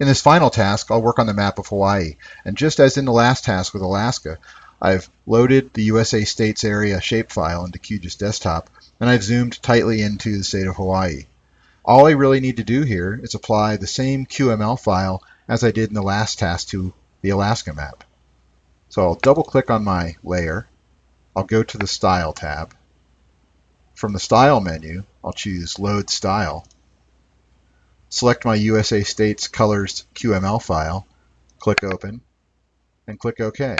In this final task, I'll work on the map of Hawaii, and just as in the last task with Alaska, I've loaded the USA States Area shapefile into QGIS Desktop, and I've zoomed tightly into the state of Hawaii. All I really need to do here is apply the same QML file as I did in the last task to the Alaska map. So I'll double click on my layer, I'll go to the Style tab. From the Style menu, I'll choose Load Style, select my USA States Colors QML file, click Open, and click OK.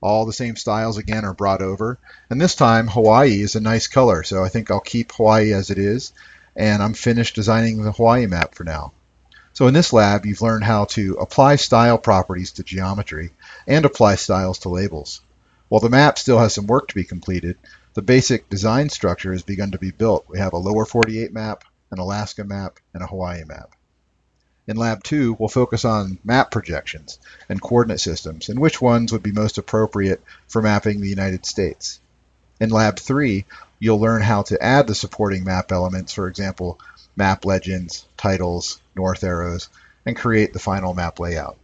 All the same styles again are brought over, and this time Hawaii is a nice color, so I think I'll keep Hawaii as it is, and I'm finished designing the Hawaii map for now. So in this lab, you've learned how to apply style properties to geometry and apply styles to labels. While the map still has some work to be completed, the basic design structure has begun to be built. We have a lower 48 map, an Alaska map, and a Hawaii map. In Lab 2, we'll focus on map projections and coordinate systems and which ones would be most appropriate for mapping the United States. In Lab 3, you'll learn how to add the supporting map elements, for example, map legends, titles, north arrows, and create the final map layout.